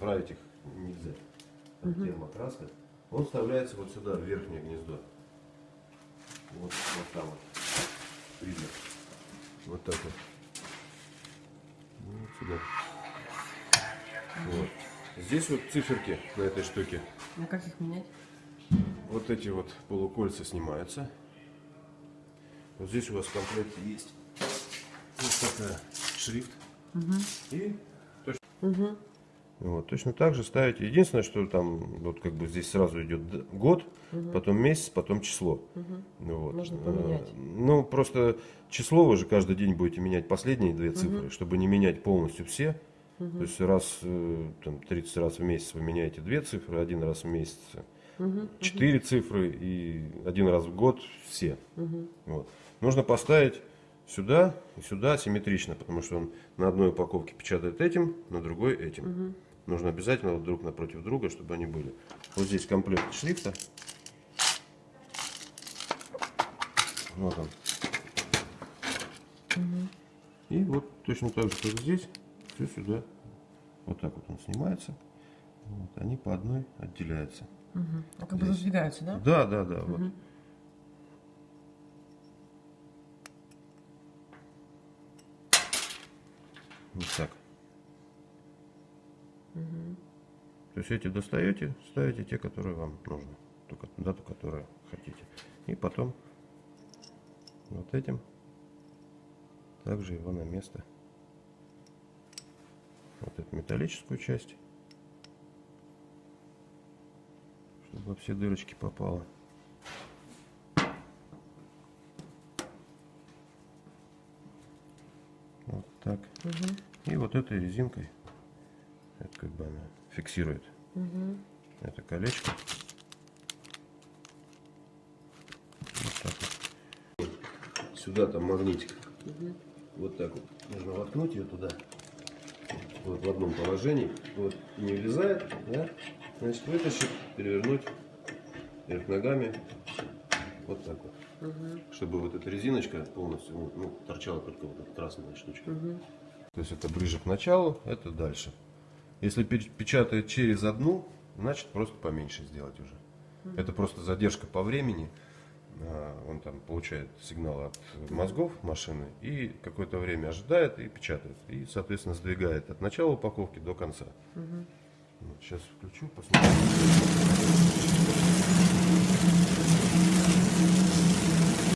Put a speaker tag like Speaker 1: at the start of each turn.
Speaker 1: заправить их нельзя. Там термокраска. Он вставляется вот сюда, в верхнее гнездо. Вот, вот там вот. Видно. Вот так вот. Ну, Вот сюда. Вот. Здесь вот циферки на этой штуке.
Speaker 2: Ну как их менять?
Speaker 1: Вот эти вот полукольца снимаются. Вот здесь у вас в комплекте есть вот такая шрифт. И точно,
Speaker 2: Угу.
Speaker 1: Вот, точно так же ставите. Единственное, что там вот как бы здесь сразу идет год, потом месяц, потом число. Ну Вот.
Speaker 2: Можно
Speaker 1: Э,
Speaker 2: поменять.
Speaker 1: Ну, просто число вы же каждый день будете менять последние две цифры, чтобы не менять полностью все. То есть раз, э, там, 30 раз в месяц вы меняете две цифры, один раз в месяц четыре цифры и один раз в год все. Вот. Нужно поставить сюда и сюда симметрично, потому что он на одной упаковке печатает этим, на другой этим. Нужно обязательно вот друг напротив друга, чтобы они были. Вот здесь комплект шрифта. Вот он. И вот точно так же, как здесь, все сюда. Вот так вот он снимается. Вот, они по одной отделяются.
Speaker 2: А как бы задвигаются, да?
Speaker 1: Да, да, да. Вот. Вот так. То есть эти достаете, ставите те, которые вам нужны. Только дату, которую хотите. И потом вот этим также его на место. Вот эту металлическую часть. Чтобы во все дырочки попало. Вот так. И вот этой резинкой, как бы она фиксирует это колечко. Вот так вот. Сюда там магнитик. Вот так вот. Нужно воткнуть ее туда. Вот в одном положении. Вот не влезает, да? Значит, вытащить, перевернуть вверх ногами. Вот так вот. Чтобы вот эта резиночка полностью ну, ну, торчала только вот эта красная штучка. То есть это ближе к началу, это дальше. Если пе- печатает через одну, значит просто поменьше сделать уже. Это просто задержка по времени. А, Он там получает сигнал от мозгов машины и какое-то время ожидает и печатает. И, соответственно, сдвигает от начала упаковки до конца. Вот, сейчас включу, посмотрим.